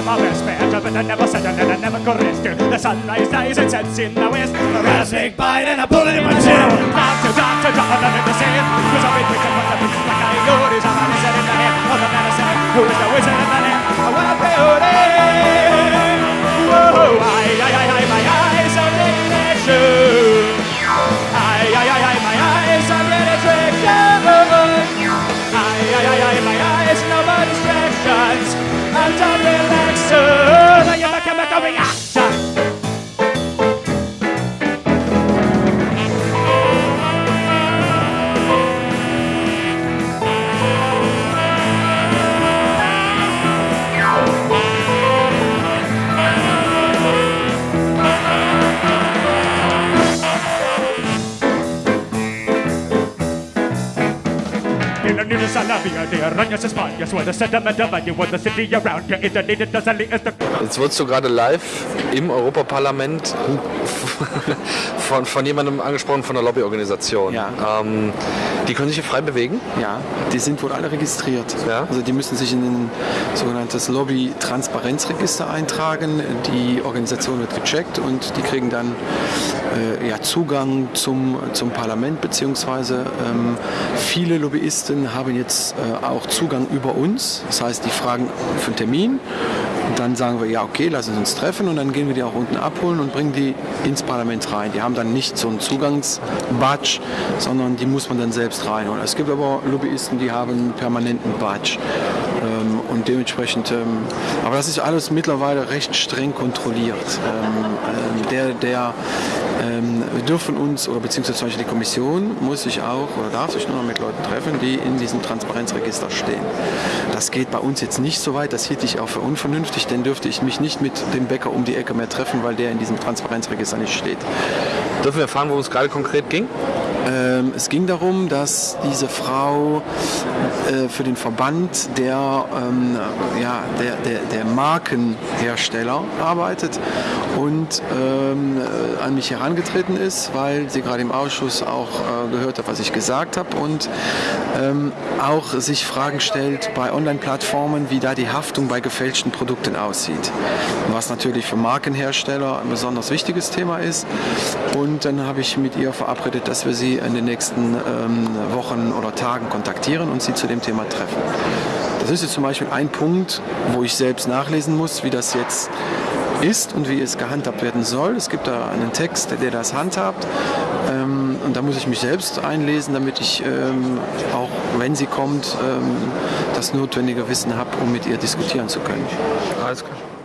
I never said and I never could it. The sunrise dies and sets in the west. A rattlesnake bite and I pull it in my chin. Doctor, doctor, drop another to say it. Cause I'll be quick and put the pieces like coyotes. I'm a lizard in the head of the medicine. Who is the wizard In the nearest Alavia, the arañas Españas, where the sediment of you, where the city around you, it needed does is the Jetzt wurdest du gerade live im Europaparlament von, von jemandem angesprochen, von einer Lobbyorganisation. Ja. Ähm, die können sich hier frei bewegen? Ja, die sind wohl alle registriert. Ja. Also die müssen sich in ein sogenanntes Lobby-Transparenzregister eintragen. Die Organisation wird gecheckt und die kriegen dann äh, ja, Zugang zum, zum Parlament, beziehungsweise ähm, viele Lobbyisten haben jetzt äh, auch Zugang über uns. Das heißt, die fragen für einen Termin und dann sagen wir, ja okay, lassen Sie uns treffen und dann gehen wir die auch unten abholen und bringen die ins Parlament rein. Die haben dann nicht so einen Zugangsbadge, sondern die muss man dann selbst reinholen. Es gibt aber Lobbyisten, die haben einen permanenten Badge. Ähm, und dementsprechend, ähm, aber das ist alles mittlerweile recht streng kontrolliert. Ähm, ähm, der, der, wir dürfen uns, oder beziehungsweise die Kommission muss sich auch oder darf sich nur noch mit Leuten treffen, die in diesem Transparenzregister stehen. Das geht bei uns jetzt nicht so weit, das hielt ich auch für unvernünftig, denn dürfte ich mich nicht mit dem Bäcker um die Ecke mehr treffen, weil der in diesem Transparenzregister nicht steht. Dürfen wir erfahren, worum es gerade konkret ging? Ähm, es ging darum, dass diese Frau äh, für den Verband der, ähm, ja, der, der, der Markenhersteller arbeitet und ähm, äh, an mich herangetreten ist, weil sie gerade im Ausschuss auch äh, gehört hat, was ich gesagt habe und ähm, auch sich Fragen stellt bei Online-Plattformen, wie da die Haftung bei gefälschten Produkten aussieht. Was natürlich für Markenhersteller ein besonders wichtiges Thema ist. Und dann habe ich mit ihr verabredet, dass wir sie in den nächsten ähm, Wochen oder Tagen kontaktieren und sie zu dem Thema treffen. Das ist jetzt zum Beispiel ein Punkt, wo ich selbst nachlesen muss, wie das jetzt ist und wie es gehandhabt werden soll. Es gibt da einen Text, der das handhabt. Ähm, und da muss ich mich selbst einlesen, damit ich ähm, auch, wenn sie kommt, ähm, das notwendige Wissen habe, um mit ihr diskutieren zu können. Alles klar.